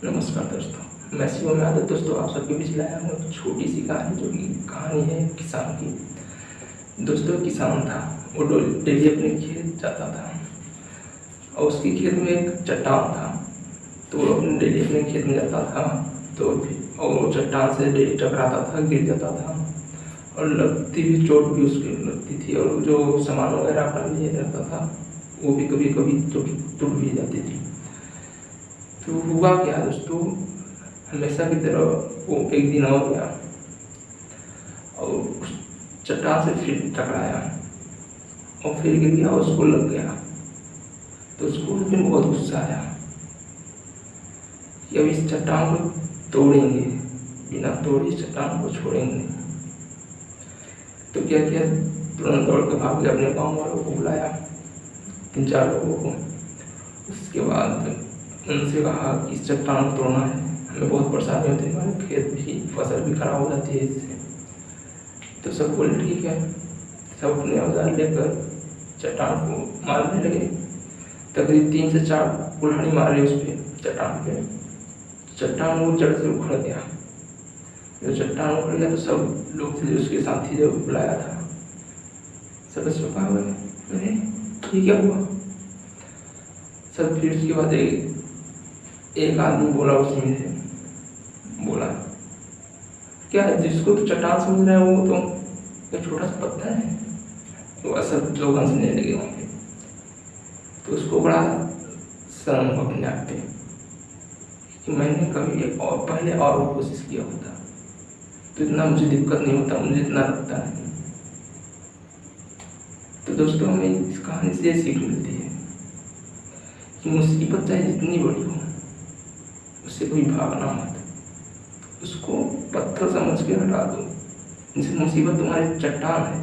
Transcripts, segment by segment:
समझ में आता दोस्तों, आप सबके बीच लाया हूँ एक छोटी सी कहानी, जो कि कहानी है किसान की। दोस्तों, किसान था, वो डेली अपने खेत जाता था और उसके खेत में एक चट्टान था। तो वो अपने डेली अपने खेत में जाता था तो और चट्टान से डेली टकराता था, गिर जाता था। और लगती भी चोट भी उसकी लगती थी, और जो सामान वगैरह अपना लिए रहता था, वो भी कभी कभी टूट भी जाती थी। तो हुआ क्या? दोस्तों, हमेशा की तरह वो एक दिन और गया। और उस चट्टान से फिर टकराया। और फिर गिर गया उसको लग गया। तो उसको उस दिन बहुत गुस्सा आया कि अब इस चट्टान को तोड़ेंगे, बिना तोड़े इस चट्टान को छोड़ेंगे। तो क्या किया? तुरंत दौड़ के भाग गया अपने गाँव वालों को बुलाया तीन चार लोगों को। उसके बाद उनसे कहा कि इस चट्टान तोड़ना है। हमें बहुत परेशानी होती है हमारे खेत भी फ़सल भी खराब हो जाती है इससे। तो सब बोले, ठीक है। सब अपने औज़ार लेकर चट्टान को मारने लगे। तकरीब तीन से चार कुल्हाड़ी मारे उस पर चट्टान पे। चट्टान वो जड़ से उखड़ गया। जब चट्टान उखड़ गया तो सब लोग थे, उसके साथी जो बुलाया था। सब चुपा हुए अरे, ये क्या हुआ? सब फिर उसके बाद एक एक आदमी बोला उसमें से बोला, क्या जिसको तो चट्टान समझ रहे हैं, वो तो एक छोटा सा पत्थर है? तो ऐसा लोग हंसने लगे पे। तो उसको बड़ा शर्म हो अपने आप पे कि मैंने कभी और, पहले और वो कोशिश किया होता। तो इतना मुझे दिक्कत नहीं होता, मुझे इतना लगता नहीं। तो दोस्तों, हमें इस कहानी से सीख मिलती है कि मुसीबत चाहे जितनी बड़ी हो उससे कोई भागना मत। उसको पत्थर समझ के हटा दो। जैसे मुसीबत तुम्हारी चट्टान है।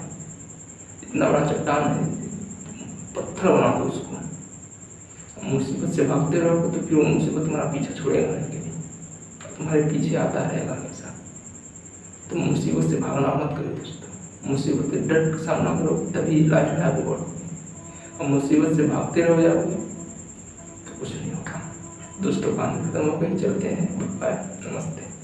इतना बड़ा चट्टान है। पत्थर बना दो उसको। मुसीबत से भागते रहोगे तो फिर वो मुसीबत तुम्हारा पीछा छोड़ेगा तुम्हारे पीछे आता रहेगा हमेशा। तो मुसीबत से भागना मत करो दोस्तों। मुसीबत से डट का सामना करो, तभी लाइफ में आगे बढ़ोगे और मुसीबत से भागते रहो जाओगे तो कुछ नहीं होगा दोस्तों काम खत्म हो गई चलते हैं बाय नमस्ते